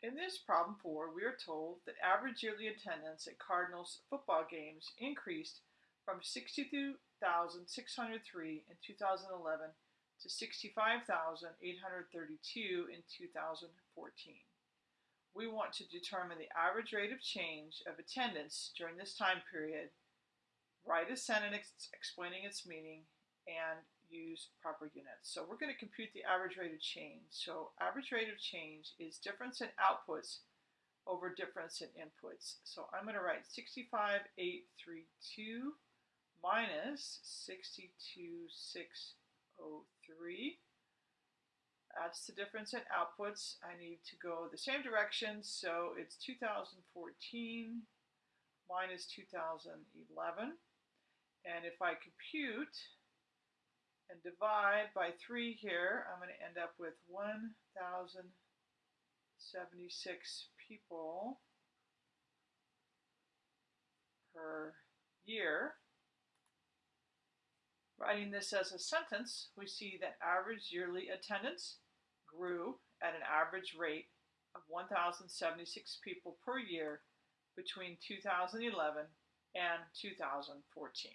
In this problem four, we are told that average yearly attendance at Cardinals football games increased from 62,603 in 2011 to 65,832 in 2014. We want to determine the average rate of change of attendance during this time period, write a sentence explaining its meaning, and use proper units. So we're going to compute the average rate of change. So average rate of change is difference in outputs over difference in inputs. So I'm going to write 65,832 minus 62,603. That's the difference in outputs. I need to go the same direction, so it's 2014 minus 2011. And if I compute and divide by 3 here, I'm going to end up with 1,076 people per year. Writing this as a sentence, we see that average yearly attendance grew at an average rate of 1,076 people per year between 2011 and 2014.